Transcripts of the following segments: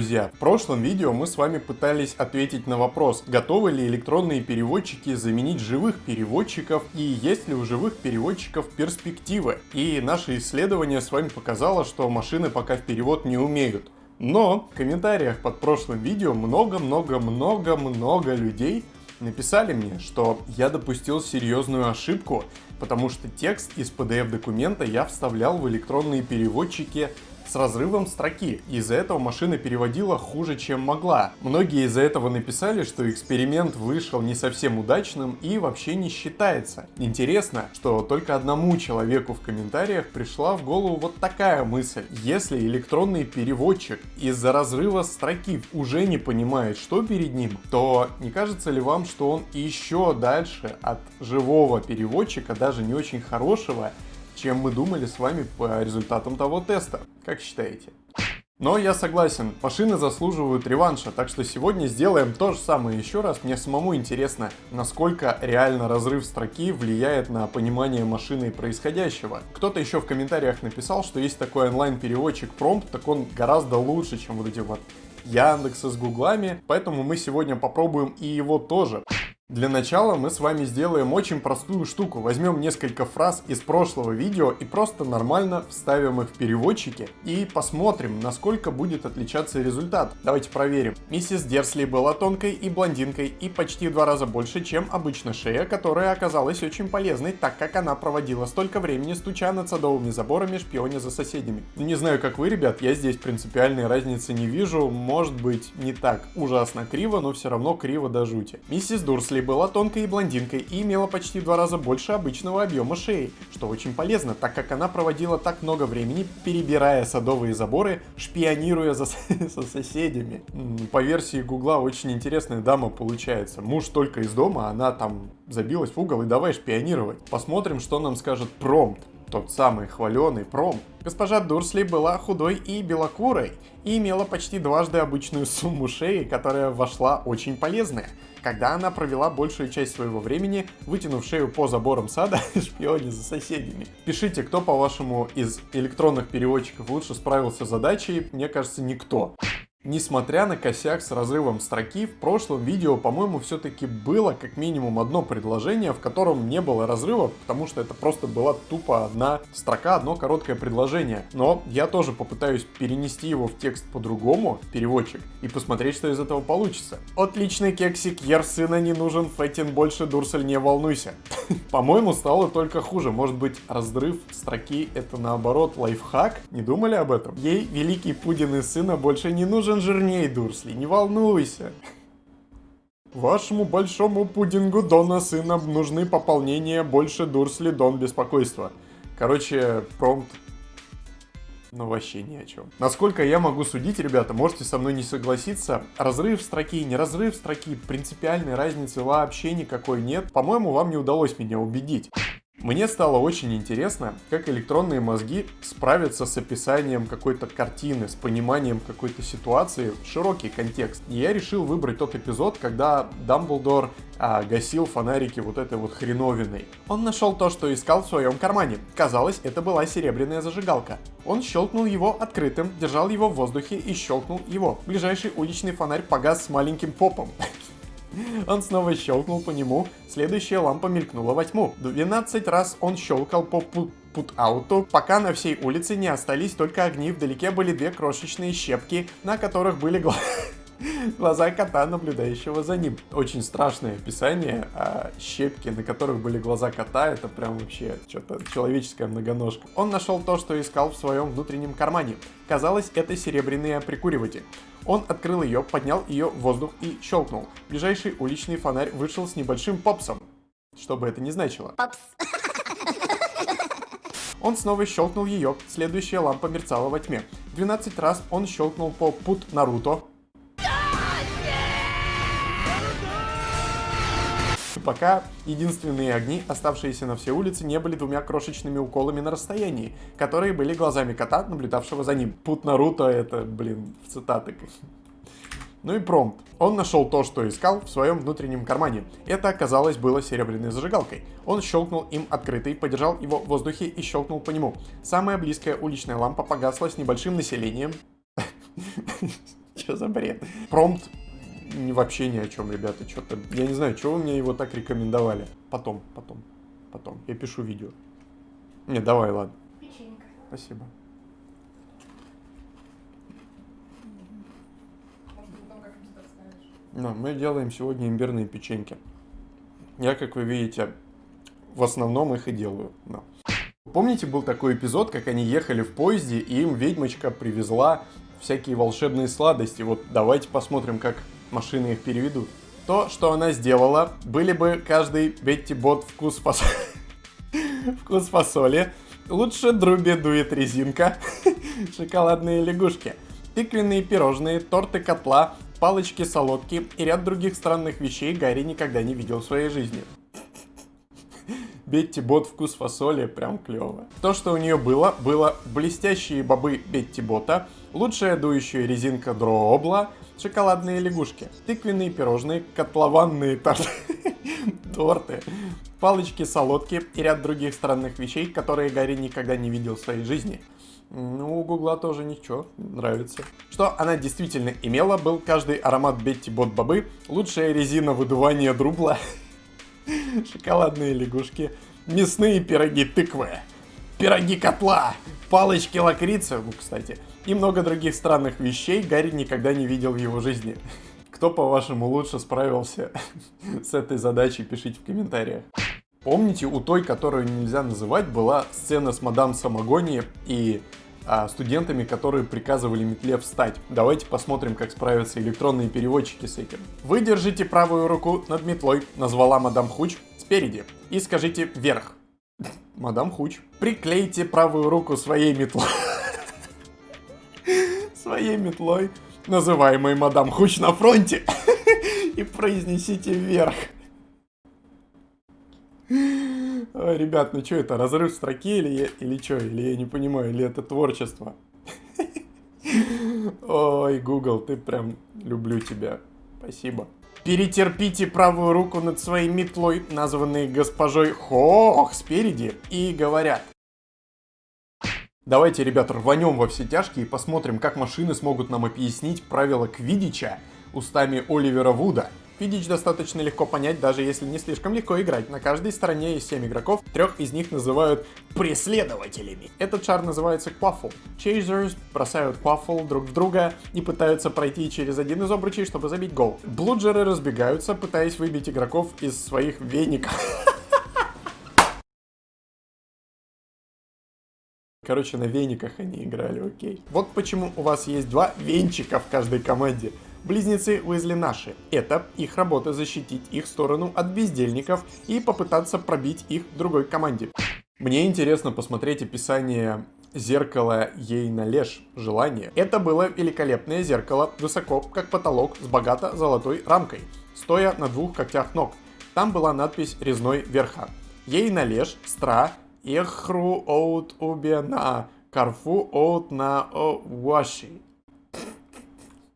Друзья, в прошлом видео мы с вами пытались ответить на вопрос, готовы ли электронные переводчики заменить живых переводчиков и есть ли у живых переводчиков перспективы. И наше исследование с вами показало, что машины пока в перевод не умеют. Но в комментариях под прошлым видео много-много-много-много людей написали мне, что я допустил серьезную ошибку, потому что текст из PDF документа я вставлял в электронные переводчики с разрывом строки. Из-за этого машина переводила хуже, чем могла. Многие из-за этого написали, что эксперимент вышел не совсем удачным и вообще не считается. Интересно, что только одному человеку в комментариях пришла в голову вот такая мысль. Если электронный переводчик из-за разрыва строки уже не понимает, что перед ним, то не кажется ли вам, что он еще дальше от живого переводчика, даже не очень хорошего, чем мы думали с вами по результатам того теста. Как считаете? Но я согласен, машины заслуживают реванша, так что сегодня сделаем то же самое еще раз. Мне самому интересно, насколько реально разрыв строки влияет на понимание машины происходящего. Кто-то еще в комментариях написал, что есть такой онлайн-переводчик Prompt, так он гораздо лучше, чем вот эти вот Яндексы с гуглами, поэтому мы сегодня попробуем и его тоже. Для начала мы с вами сделаем очень простую штуку. Возьмем несколько фраз из прошлого видео и просто нормально вставим их в переводчики и посмотрим, насколько будет отличаться результат. Давайте проверим. Миссис Дерсли была тонкой и блондинкой и почти в два раза больше, чем обычно шея, которая оказалась очень полезной, так как она проводила столько времени, стуча над садовыми заборами, шпионя за соседями. Не знаю, как вы, ребят, я здесь принципиальной разницы не вижу. Может быть, не так ужасно криво, но все равно криво до жути. Миссис Дурсли Шерли была тонкой и блондинкой и имела почти в два раза больше обычного объема шеи, что очень полезно, так как она проводила так много времени, перебирая садовые заборы, шпионируя за, со соседями. По версии гугла очень интересная дама получается. Муж только из дома, она там забилась в угол и давай шпионировать. Посмотрим, что нам скажет промпт тот самый хваленый пром. Госпожа Дурсли была худой и белокурой и имела почти дважды обычную сумму шеи, которая вошла очень полезная, когда она провела большую часть своего времени, вытянув шею по заборам сада, шпионе за соседями. Пишите, кто, по-вашему, из электронных переводчиков лучше справился с задачей, мне кажется, никто. Несмотря на косяк с разрывом строки, в прошлом видео, по-моему, все-таки было как минимум одно предложение, в котором не было разрыва, потому что это просто была тупо одна строка, одно короткое предложение. Но я тоже попытаюсь перенести его в текст по-другому, переводчик, и посмотреть, что из этого получится. Отличный кексик, Ер сына не нужен, Фэтин больше, Дурсель не волнуйся. По-моему, стало только хуже. Может быть, разрыв строки это наоборот лайфхак? Не думали об этом? Ей великий Пудин из сына больше не нужен нужен жирней, Дурсли, не волнуйся. Вашему большому пудингу Дона сына нужны пополнения больше Дурсли Дон беспокойства. Короче, промпт ну вообще ни о чем. Насколько я могу судить, ребята, можете со мной не согласиться, разрыв строки, не разрыв строки, принципиальной разницы вообще никакой нет. По-моему, вам не удалось меня убедить. Мне стало очень интересно, как электронные мозги справятся с описанием какой-то картины, с пониманием какой-то ситуации, широкий контекст. И я решил выбрать тот эпизод, когда Дамблдор а, гасил фонарики вот этой вот хреновиной. Он нашел то, что искал в своем кармане. Казалось, это была серебряная зажигалка. Он щелкнул его открытым, держал его в воздухе и щелкнул его. Ближайший уличный фонарь погас с маленьким попом. Он снова щелкнул по нему, следующая лампа мелькнула во тьму. 12 раз он щелкал по пут-ауту, пока на всей улице не остались только огни, вдалеке были две крошечные щепки, на которых были глаза. глаза кота, наблюдающего за ним. Очень страшное описание, а щепки, на которых были глаза кота, это прям вообще что-то человеческая многоножка. Он нашел то, что искал в своем внутреннем кармане. Казалось, это серебряный прикуриватель. Он открыл ее, поднял ее в воздух и щелкнул. Ближайший уличный фонарь вышел с небольшим попсом. Что бы это ни значило. Попс. Он снова щелкнул ее, следующая лампа мерцала во тьме. 12 раз он щелкнул по пут Наруто, пока единственные огни, оставшиеся на все улице, не были двумя крошечными уколами на расстоянии, которые были глазами кота, наблюдавшего за ним. Пут Наруто это, блин, в цитаты. Ну и промпт. Он нашел то, что искал в своем внутреннем кармане. Это оказалось было серебряной зажигалкой. Он щелкнул им открытый, подержал его в воздухе и щелкнул по нему. Самая близкая уличная лампа погасла с небольшим населением Что за бред? Промпт вообще ни о чем, ребята, что-то... Я не знаю, чего вы мне его так рекомендовали. Потом, потом, потом. Я пишу видео. Не, давай, ладно. Печенька. Спасибо. Но мы делаем сегодня имбирные печеньки. Я, как вы видите, в основном их и делаю. Да. Помните, был такой эпизод, как они ехали в поезде, и им ведьмочка привезла всякие волшебные сладости. Вот давайте посмотрим, как машины их переведут. То, что она сделала, были бы каждый Бетти Бот вкус фасоли. вкус фасоли. Лучше Друби дует резинка. Шоколадные лягушки. Тыквенные пирожные, торты котла, палочки-солодки и ряд других странных вещей Гарри никогда не видел в своей жизни. Бетти Бот вкус фасоли прям клево. То, что у нее было, было блестящие бобы Бетти Бота, лучшая дующая резинка Дрообла, шоколадные лягушки, тыквенные пирожные, котлованные торты, торты, палочки-солодки и ряд других странных вещей, которые Гарри никогда не видел в своей жизни. Ну, у Гугла тоже ничего, нравится. Что она действительно имела, был каждый аромат Бетти Бот Бобы, лучшая резина выдувания друбла, шоколадные лягушки, мясные пироги тыквы, пироги котла, палочки лакрицы, ну, кстати, и много других странных вещей Гарри никогда не видел в его жизни. Кто, по-вашему, лучше справился с этой задачей, пишите в комментариях. Помните, у той, которую нельзя называть, была сцена с мадам Самогони и а, студентами, которые приказывали метле встать. Давайте посмотрим, как справятся электронные переводчики с этим. Вы держите правую руку над метлой, назвала мадам Хуч, спереди, и скажите вверх. Мадам Хуч. Приклейте правую руку своей метлой. Своей метлой, называемой мадам Хуч на фронте, и произнесите вверх. Ой, ребят, ну что это, разрыв строки или, или что? Или я не понимаю, или это творчество? Ой, Google, ты прям люблю тебя. Спасибо. Перетерпите правую руку над своей метлой, названной госпожой Хох спереди, и говорят. Давайте, ребят, рванем во все тяжкие и посмотрим, как машины смогут нам объяснить правила Квидича устами Оливера Вуда. Квидич достаточно легко понять, даже если не слишком легко играть. На каждой стороне есть 7 игроков, трех из них называют преследователями. Этот шар называется Quaffle. Chasers бросают Quaffle друг в друга и пытаются пройти через один из обручей, чтобы забить гол. Блуджеры разбегаются, пытаясь выбить игроков из своих веников. Короче, на вениках они играли, окей. Вот почему у вас есть два венчика в каждой команде. Близнецы Уизли наши. Это их работа защитить их сторону от бездельников и попытаться пробить их другой команде. Мне интересно посмотреть описание зеркала ей на леж желание. Это было великолепное зеркало, высоко, как потолок, с богато золотой рамкой, стоя на двух когтях ног. Там была надпись резной верха. Ей на леж, стра, эхру оут убена, карфу оут на о ваши.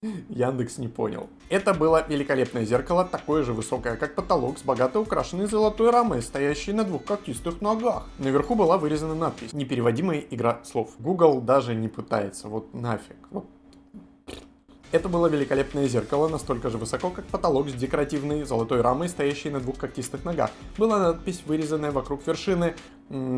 Яндекс не понял. Это было великолепное зеркало, такое же высокое, как потолок, с богато украшенной золотой рамой, стоящей на двух когтистых ногах. Наверху была вырезана надпись «Непереводимая игра слов». Google даже не пытается, вот нафиг. Это было великолепное зеркало, настолько же высоко, как потолок с декоративной золотой рамой, стоящей на двух когтистых ногах. Была надпись, вырезанная вокруг вершины,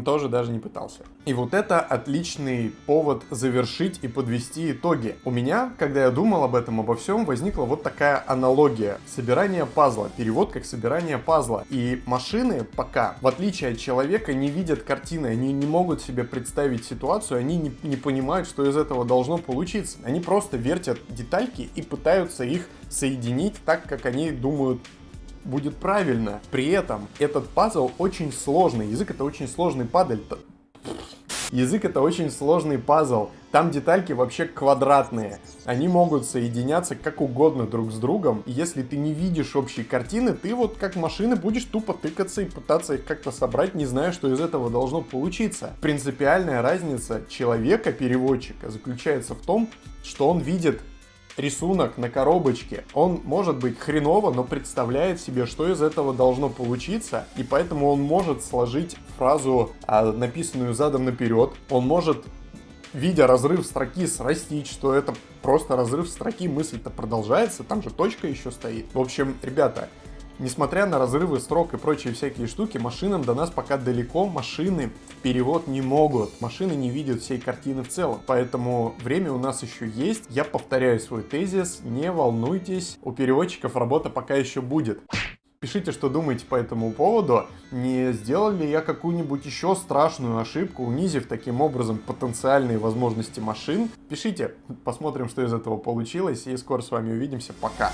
тоже даже не пытался. И вот это отличный повод завершить и подвести итоги. У меня, когда я думал об этом, обо всем, возникла вот такая аналогия. Собирание пазла, перевод как собирание пазла. И машины пока, в отличие от человека, не видят картины, они не могут себе представить ситуацию, они не, не понимают, что из этого должно получиться. Они просто вертят детальки и пытаются их соединить так, как они думают будет правильно. При этом этот пазл очень сложный. Язык это очень сложный падаль. Язык это очень сложный пазл. Там детальки вообще квадратные. Они могут соединяться как угодно друг с другом. И если ты не видишь общей картины, ты вот как машины будешь тупо тыкаться и пытаться их как-то собрать, не зная, что из этого должно получиться. Принципиальная разница человека-переводчика заключается в том, что он видит рисунок на коробочке, он может быть хреново, но представляет себе, что из этого должно получиться, и поэтому он может сложить фразу, а, написанную задом наперед, он может видя разрыв строки, срастить, что это просто разрыв строки, мысль-то продолжается, там же точка еще стоит. В общем, ребята, Несмотря на разрывы строк и прочие всякие штуки, машинам до нас пока далеко, машины перевод не могут, машины не видят всей картины в целом, поэтому время у нас еще есть. Я повторяю свой тезис, не волнуйтесь, у переводчиков работа пока еще будет. Пишите, что думаете по этому поводу. Не сделал ли я какую-нибудь еще страшную ошибку, унизив таким образом потенциальные возможности машин? Пишите, посмотрим, что из этого получилось, и скоро с вами увидимся. Пока!